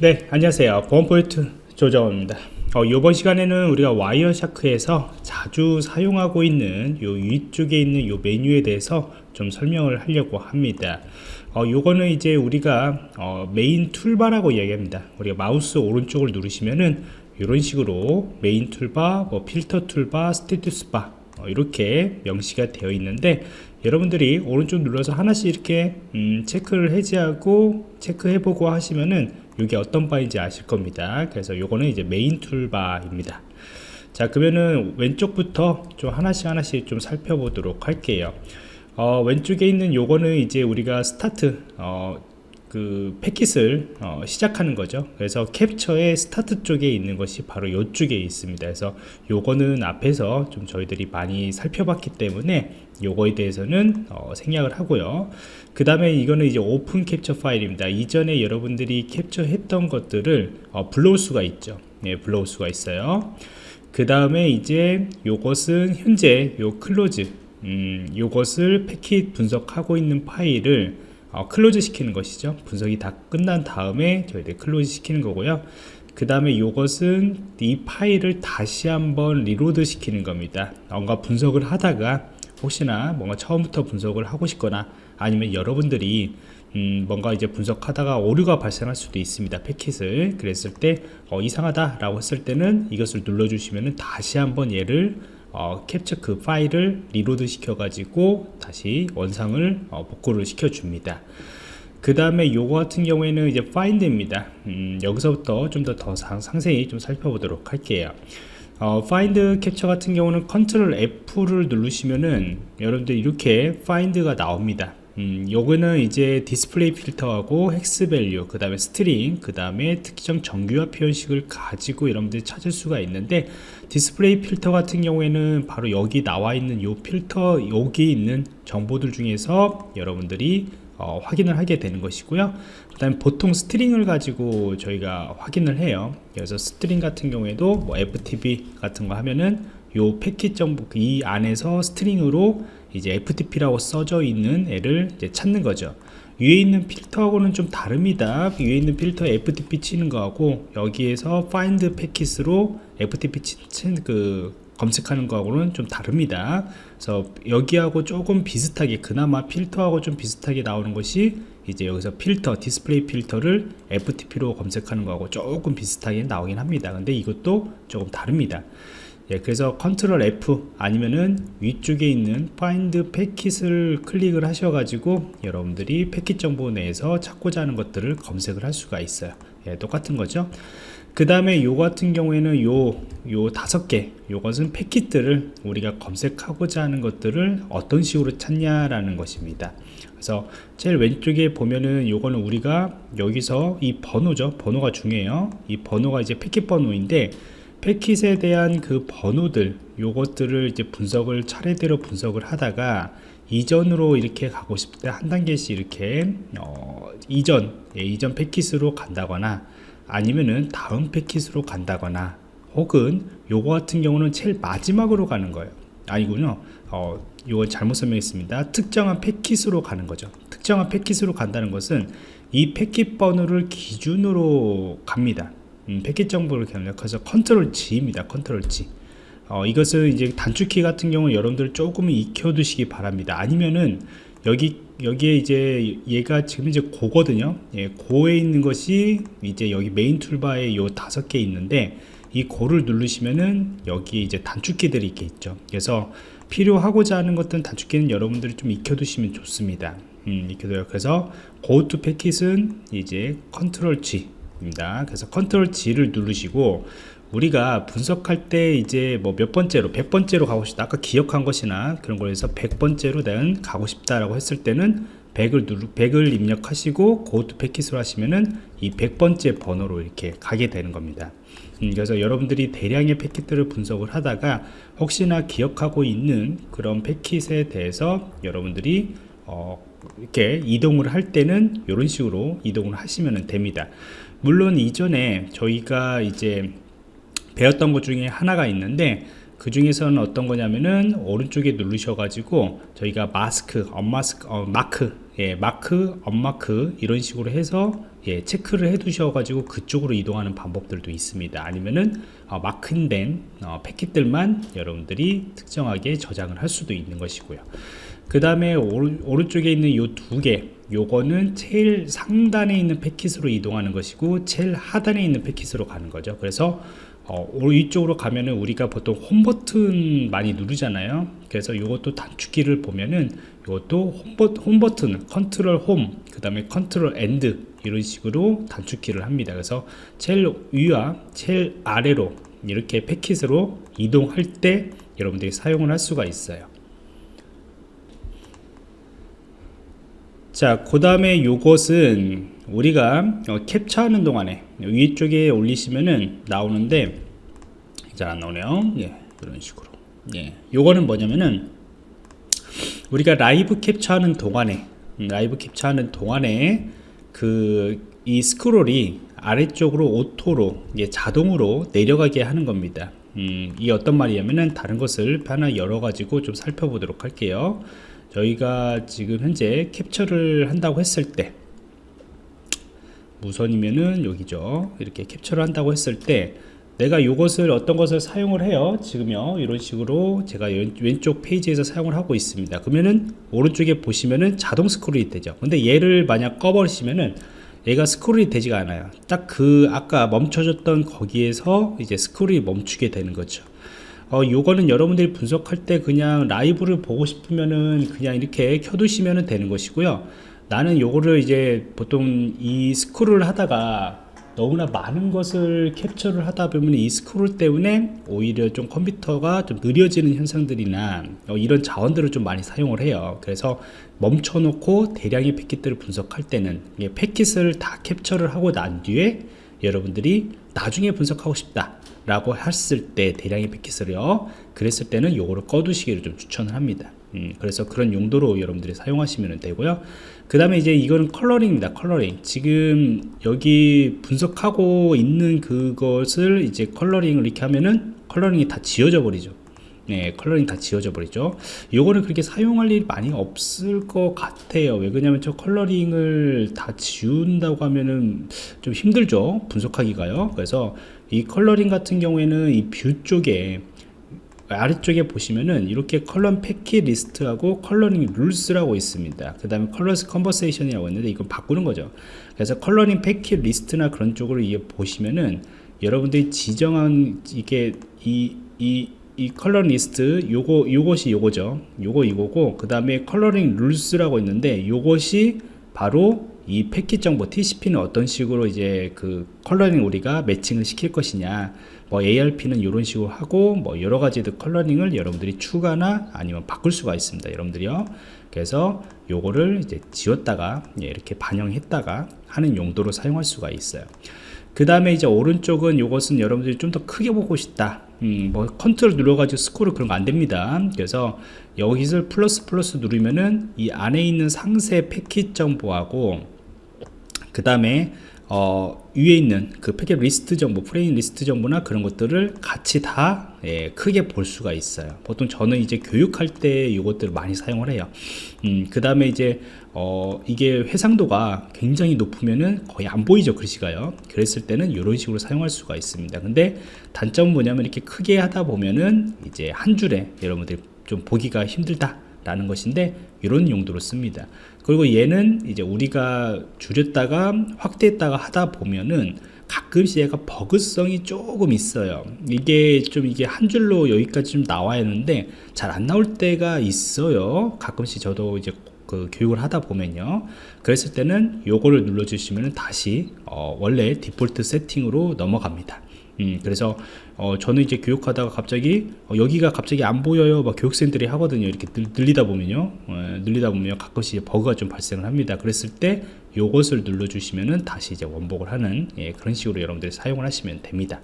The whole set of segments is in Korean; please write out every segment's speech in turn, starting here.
네 안녕하세요. 보안포인트 조정호입니다. 어, 이번 시간에는 우리가 Wireshark에서 자주 사용하고 있는 요 위쪽에 있는 요 메뉴에 대해서 좀 설명을 하려고 합니다. 어, 요거는 이제 우리가 어, main toolbar라고 이야기합니다. 우리가 마우스 오른쪽을 누르시면은 이런 식으로 main toolbar, 뭐 filter toolbar, status bar 어, 이렇게 명시가 되어 있는데 여러분들이 오른쪽 눌러서 하나씩 이렇게 음, 체크를 해제하고 체크해보고 하시면은 이게 어떤 bar인지 아실 겁니다. 그래서 요거는 이제 main toolbar입니다. 자 그러면은 왼쪽부터 좀 하나씩 하나씩 좀 살펴보도록 할게요. 어, 왼쪽에 있는 요거는 이제 우리가 start 어, 그 패킷을 어, 시작하는 거죠. 그래서 캡처의 스타트 쪽에 있는 것이 바로 이쪽에 있습니다. 그래서 요거는 앞에서 좀 저희들이 많이 살펴봤기 때문에 요거에 대해서는 어, 생략을 하고요. 그 다음에 이거는 이제 open capture file입니다. 이전에 여러분들이 캡처했던 것들을 어, 불러올 수가 있죠. 네, 불러올 수가 있어요. 그 다음에 이제 요것은 현재 요 close 음, 요것을 패킷 분석하고 있는 파일을 어, close 시키는 것이죠. 분석이 다 끝난 다음에 저희들 close 시키는 거고요. 그 다음에 이것은 이 파일을 다시 한번 reload 시키는 겁니다. 뭔가 분석을 하다가 혹시나 뭔가 처음부터 분석을 하고 싶거나 아니면 여러분들이 음, 뭔가 이제 분석하다가 오류가 발생할 수도 있습니다. 패킷을. 그랬을 때 어, 이상하다 라고 했을 때는 이것을 눌러 주시면 다시 한번 얘를 어, 캡처 그 파일을 reload 시켜 가지고 다시 원상을 어, 복구를 시켜 줍니다. 그 다음에 요거 같은 경우에는 이제 find입니다. 음, 여기서부터 좀 더 더 상세히 좀 살펴보도록 할게요. 어, find capture 같은 경우는 control F를 누르시면은 여러분들 이렇게 find가 나옵니다 음, 요거는 이제 display filter하고 hex value 그 다음에 string 그 다음에 특정 정규화 표현식을 가지고 여러분들이 찾을 수가 있는데 display filter 같은 경우에는 바로 여기 나와 있는 요 필터 여기 있는 정보들 중에서 여러분들이 어, 확인을 하게 되는 것이고요. 그 다음에 보통 string을 가지고 저희가 확인을 해요. 그래서 string 같은 경우에도 뭐 FTP 같은 거 하면은 요 패킷 정보 이 안에서 string으로 이제 FTP라고 써져 있는 애를 찾는 거죠. 위에 있는 필터하고는 좀 다릅니다. 위에 있는 필터 FTP 치는 거하고 여기에서 find 패킷으로 FTP 치는 그 검색하는 거하고는 좀 다릅니다. 그래서 여기하고 조금 비슷하게 그나마 필터하고 좀 비슷하게 나오는 것이 이제 여기서 필터 display filter를 FTP로 검색하는 거하고 조금 비슷하게 나오긴 합니다. 근데 이것도 조금 다릅니다 예, 그래서 control F 아니면은 위쪽에 있는 find 패킷을 클릭을 하셔 가지고 여러분들이 패킷 정보 내에서 찾고자 하는 것들을 검색을 할 수가 있어요. 예, 똑같은 거죠. 그 다음에 요 같은 경우에는 요, 요 다섯 개, 요것은 패킷들을 우리가 검색하고자 하는 것들을 어떤 식으로 찾냐라는 것입니다. 그래서 제일 왼쪽에 보면은 요거는 우리가 여기서 이 번호죠. 번호가 중요해요. 이 번호가 이제 패킷 번호인데 패킷에 대한 그 번호들 요것들을 이제 분석을 차례대로 분석을 하다가 이전으로 이렇게 가고 싶을 때 한 단계씩 이렇게 어, 이전 예, 이전 패킷으로 간다거나 아니면은 다음 패킷으로 간다거나 혹은 요거 같은 경우는 제일 마지막으로 가는 거예요. 아니군요. 어, 이건 잘못 설명했습니다. 특정한 패킷으로 가는 거죠. 특정한 패킷으로 간다는 것은 이 패킷 번호를 기준으로 갑니다 음, 패킷 정보를 입력해서 control G입니다. control G. 어, 이것은 이제 단축키 같은 경우 여러분들 조금 익혀두시기 바랍니다. 아니면은 여기 여기에 이제 얘가 지금 이제 go거든요. 예, go에 있는 것이 이제 여기 main toolbar에 요 다섯 개 있는데 이 go를 누르시면은 여기 이제 단축키들이 이렇게 있죠. 그래서 필요하고자 하는 것들은 단축키는 여러분들이 좀 익혀두시면 좋습니다. 음, 익혀둬요. 그래서 go 패킷은 이제 컨트롤 G 입니다. 그래서 컨트롤 G를 누르시고 우리가 분석할 때 이제 뭐 몇 번째로 100번째로 가고 싶다 아까 기억한 것이나 그런 거에서 100번째로 난 가고 싶다라고 했을 때는 100을 누르 100을 입력하시고 go to packet으로 하시면은 이 100번째 번호로 이렇게 가게 되는 겁니다. 음, 그래서 여러분들이 대량의 패킷들을 분석을 하다가 혹시나 기억하고 있는 그런 패킷에 대해서 여러분들이 어, 이렇게 이동을 할 때는 이런 식으로 이동을 하시면 됩니다 물론 이전에 저희가 이제 배웠던 것 중에 하나가 있는데 그 중에서는 어떤 거냐면은 오른쪽에 누르셔 가지고 저희가 마스크 언마스크 어, 마크 예, 마크, 언마크 이런 식으로 해서 예, 체크를 해 두셔가지고 그쪽으로 이동하는 방법들도 있습니다. 아니면은 어, 마크된 어, 패킷들만 여러분들이 특정하게 저장을 할 수도 있는 것이고요. 그 다음에 오른쪽에 있는 이 두 개, 요거는 제일 상단에 있는 패킷으로 이동하는 것이고 제일 하단에 있는 패킷으로 가는 거죠. 그래서 어, 이쪽으로 가면은 우리가 보통 홈 버튼 많이 누르잖아요. 그래서 이것도 단축키를 보면은 이것도 홈, 버, 홈 버튼, 컨트롤 홈, 그 다음에 컨트롤 end 이런 식으로 단축키를 합니다. 그래서 제일 위와 제일 아래로 이렇게 패킷으로 이동할 때 여러분들이 사용을 할 수가 있어요. 자, 그 다음에 요것은 우리가 어, 캡처하는 동안에 위쪽에 올리시면은 나오는데 잘 안 나오네요. 예, 이런 식으로. 예, 요거는 뭐냐면은 우리가 라이브 캡처하는 동안에 음, 라이브 캡처하는 동안에 그 이 스크롤이 아래쪽으로 auto로 예, 자동으로 내려가게 하는 겁니다. 음, 이 어떤 말이냐면은 다른 것을 하나 열어 가지고 좀 살펴보도록 할게요. 저희가 지금 현재 캡처를 한다고 했을 때 무선이면은 여기죠. 이렇게 캡처를 한다고 했을 때 내가 이것을 어떤 것을 사용을 해요? 지금요. 이런 식으로 제가 왼쪽 페이지에서 사용을 하고 있습니다. 그러면은 오른쪽에 보시면은 자동 스크롤이 되죠. 근데 얘를 만약 꺼버리시면은 얘가 스크롤이 되지가 않아요. 딱 그 아까 멈춰졌던 거기에서 이제 스크롤이 멈추게 되는 거죠 어, 요거는 여러분들이 분석할 때 그냥 라이브를 보고 싶으면은 그냥 이렇게 켜두시면 되는 것이고요. 나는 요거를 이제 보통 이 스크롤을 하다가 너무나 많은 것을 캡처를 하다 보면 이 스크롤 때문에 오히려 좀 컴퓨터가 좀 느려지는 현상들이나 어, 이런 자원들을 좀 많이 사용을 해요. 그래서 멈춰 놓고 대량의 패킷들을 분석할 때는 패킷을 다 캡처를 하고 난 뒤에 여러분들이 나중에 분석하고 싶다 라고 했을 때 대량의 패킷을요 그랬을 때는 요거를 꺼두시기를 좀 추천을 합니다 음, 그래서 그런 용도로 여러분들이 사용하시면 되고요 그 다음에 이제 이거는 coloring입니다 coloring 지금 여기 분석하고 있는 그것을 이제 coloring을 이렇게 하면은 coloring이 다 지워져 버리죠 네, coloring 다 지워져 버리죠. 요거는 그렇게 사용할 일이 많이 없을 것 같아요. 왜 그러냐면 저 coloring을 다 지운다고 하면은 좀 힘들죠. 분석하기가요. 그래서 이 coloring 같은 경우에는 이 view 쪽에 아래쪽에 보시면은 이렇게 color packet list하고 coloring rules라고 있습니다. 그 다음에 colorize conversation이라고 있는데 이건 바꾸는 거죠. 그래서 coloring packet list나 그런 쪽으로 이게 보시면은 여러분들이 지정한 이게 이, 이, 이 컬러 리스트 요거 요것이 요거죠. 요거 이거고 그 다음에 coloring rules라고 있는데 요것이 바로 이 패킷 정보 TCP는 어떤 식으로 이제 그 coloring 우리가 매칭을 시킬 것이냐 뭐 ARP는 이런 식으로 하고 뭐 여러 가지들 coloring을 여러분들이 추가나 아니면 바꿀 수가 있습니다 여러분들이요. 그래서 요거를 이제 지웠다가 예, 이렇게 반영했다가 하는 용도로 사용할 수가 있어요. 그 다음에 이제 오른쪽은 요것은 여러분들이 좀 더 크게 보고 싶다. 음, 뭐 컨트롤 눌러가지고 스크롤 그런 거 안 됩니다. 그래서 여기서 플러스 플러스 누르면은 이 안에 있는 상세 패킷 정보하고 그 다음에 어, 위에 있는 그 패킷 리스트 정보, 프레임 리스트 정보나 그런 것들을 같이 다 예, 크게 볼 수가 있어요. 보통 저는 이제 교육할 때 이것들을 많이 사용을 해요. 음, 그 다음에 이제 어, 이게 해상도가 굉장히 높으면은 거의 안 보이죠 글씨가요. 그랬을 때는 이런 식으로 사용할 수가 있습니다. 근데 단점은 뭐냐면 이렇게 크게 하다 보면은 이제 한 줄에 여러분들이 좀 보기가 힘들다. 라는 것인데 이런 용도로 씁니다. 그리고 얘는 이제 우리가 줄였다가 확대했다가 하다 보면은 가끔씩 얘가 버그성이 조금 있어요. 이게 좀 이게 한 줄로 여기까지 좀 나와야 하는데 잘 안 나올 때가 있어요. 가끔씩 저도 이제 그 교육을 하다 보면요. 그랬을 때는 요거를 눌러 주시면 다시 어 원래 디폴트 세팅으로 넘어갑니다 음, 그래서 어, 저는 이제 교육하다가 갑자기 어, 여기가 갑자기 안 보여요. 막 교육생들이 하거든요. 이렇게 늘, 리다 보면요. 어, 늘리다 보면 가끔씩 버그가 좀 발생을 합니다. 그랬을 때 요것을 눌러 주시면은 다시 이제 원복을 하는 예, 그런 식으로 여러분들이 사용을 하시면 됩니다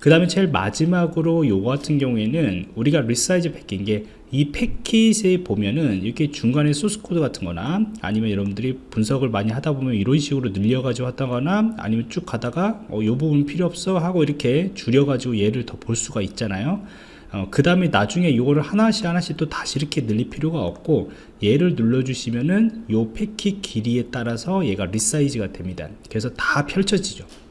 그 다음에 제일 마지막으로 요거 같은 경우에는 우리가 resize 패킷인 게 이 패킷에 보면은 이렇게 중간에 소스 코드 같은 거나 아니면 여러분들이 분석을 많이 하다 보면 이런 식으로 늘려 가지고 하다거나 아니면 쭉 가다가 어, 요 부분 필요 없어 하고 이렇게 줄여 가지고 얘를 더 볼 수가 있잖아요. 어, 그 다음에 나중에 이거를 하나씩 하나씩 또 다시 이렇게 늘릴 필요가 없고 얘를 눌러주시면은 요 패킷 길이에 따라서 얘가 resize가 됩니다. 그래서 다 펼쳐지죠. 아,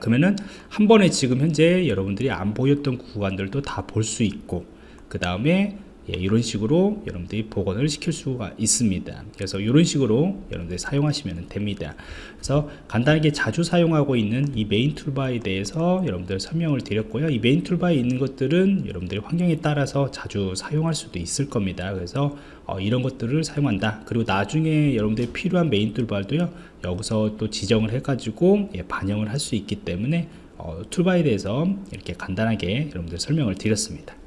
그러면은 한 번에 지금 현재 여러분들이 안 보였던 구간들도 다 볼 수 있고 그 다음에 예, 이런 식으로 여러분들이 복원을 시킬 수가 있습니다. 그래서 이런 식으로 여러분들이 사용하시면 됩니다. 그래서 간단하게 자주 사용하고 있는 이 main toolbar에 대해서 여러분들 설명을 드렸고요. 이 main toolbar에 있는 것들은 여러분들의 환경에 따라서 자주 사용할 수도 있을 겁니다. 그래서 어, 이런 것들을 사용한다. 그리고 나중에 여러분들이 필요한 main toolbar도요 여기서 또 지정을 해 가지고 예, 반영을 할 수 있기 때문에 어, 툴바에 대해서 이렇게 간단하게 여러분들 설명을 드렸습니다